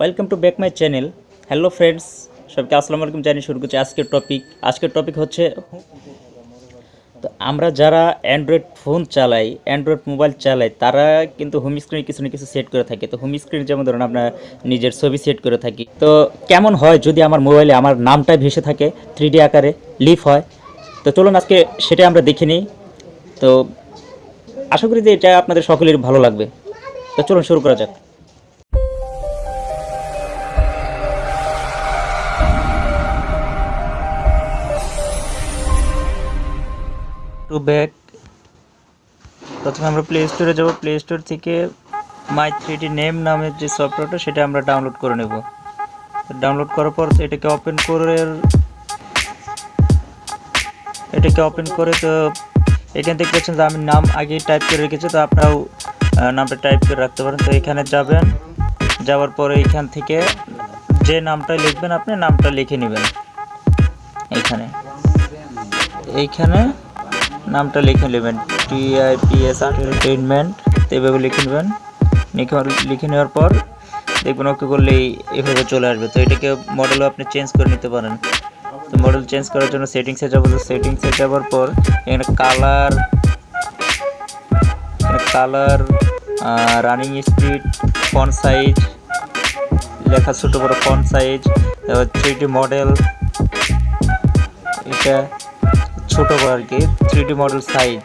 Welcome to back my channel hello friends সবকে আসসালামু আলাইকুম। জানিয়ে শুরু করছি আজকের টপিক আজকের টপিক হচ্ছে, তো আমরা যারা অ্যান্ড্রয়েড ফোন চালাই অ্যান্ড্রয়েড মোবাইল চালাই, তারা কিন্তু হোম স্ক্রিনে কিছু না কিছু সেট করে থাকে। তো হোম স্ক্রিনে যেমন ধরুন আপনার নিজের ছবি সেট করে থাকি। তো কেমন হয় যদি আমার মোবাইলে আমার নামটাই ভেসে থাকে থ্রি আকারে লিফ হয়? তো চলুন আজকে সেটা আমরা দেখে নিই। তো আশা করি যে এটা আপনাদের সকলের ভালো লাগবে। তো চলুন শুরু করা যাক। টু ব্যাক প্রথমে আমরা প্লে স্টোরে যাব। প্লে স্টোর থেকে মাই থ্রিডি নেম নামের যে সফটওয়্যারটা সেটা আমরা ডাউনলোড করে নেব। ডাউনলোড করার পর এটাকে ওপেন করে এটাকে ওপেন করে তো এখানে দেখতে পাচ্ছেন যে আমি নাম আগে টাইপ করে রেখেছি, তো আপনারাও নামটা টাইপ করে রাখতে পারেন। তো এখানে যাবেন, যাওয়ার পরে এখান থেকে যে নামটা লিখবেন আপনি, নামটা লিখে নেবেন। এইখানে এইখানে নামটা লিখে নেবেন। টিআইপিএস এন্টারটেইনমেন্ট এভাবে লিখে নেবেন। লিখে লিখে নেওয়ার পর দেখবেন ওকে করলেই এভাবে চলে আসবে। তো এটাকে মডেলও আপনি চেঞ্জ করে নিতে পারেন। তো মডেল চেঞ্জ করার জন্য সেটিংসে যাব। তো সেটিংসে যাওয়ার পর এখানে colour colour running speed font size লেখা ছোটো বড় ফন্ট সাইজ থ্রি মডেল এটা ছোট আর কি থ্রি মডেল সাইজ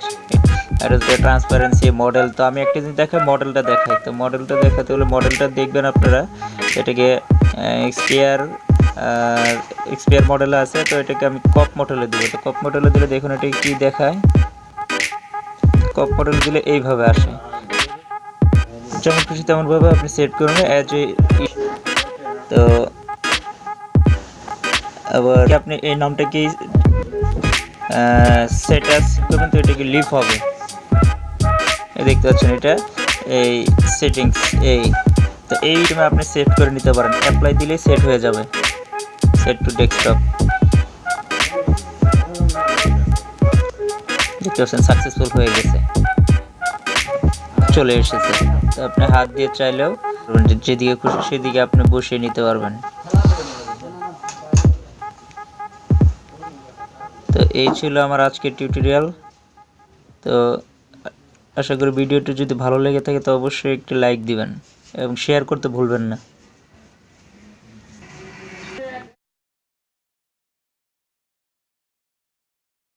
এটা হচ্ছে ট্রান্সপারেন্সি মডেল তো আমি একটা জিনিস দেখাই মডেলটা দেখাই। তো মডেলটা দেখাতে হলে মডেলটা দেখবেন আপনারা। এটাকে এক্সপিয়ার এক্সপিয়ার মডেল আছে। তো এটাকে আমি কপ মডেলে দেবো। তো কপ মডেলে দিলে দেখুন এটা কি দেখায়। কপ মডেল দিলে এইভাবে আসে। যেমন খুশি তেমনভাবে আপনি সেট করুন অ্যাজ এ তো আবার আপনি এই নামটা কি সেটাস করবেন তো এটা কি লিভ হবে। দেখতে পাচ্ছেন এটা, এই সেটিংস এই। তো এই টাইমে আপনি সেট করে নিতে পারেন। অ্যাপ্লাই দিলেই সেট হয়ে যাবে। সেট টু ডেস্কটপ দেখতে পাচ্ছেন সাকসেসফুল হয়ে গেছে। চলে এসেছে। তো আপনি হাত দিয়ে চাইলেও, যেদিকে খুশি সেদিকে আপনি বসিয়ে নিতে পারবেন। এই ছিল আমার আজকের টিউটোরিয়াল তো আশা করি ভিডিওটি যদি ভালো লেগে থাকে, তো অবশ্যই একটি লাইক দিবেন এবং শেয়ার করতে ভুলবেন না।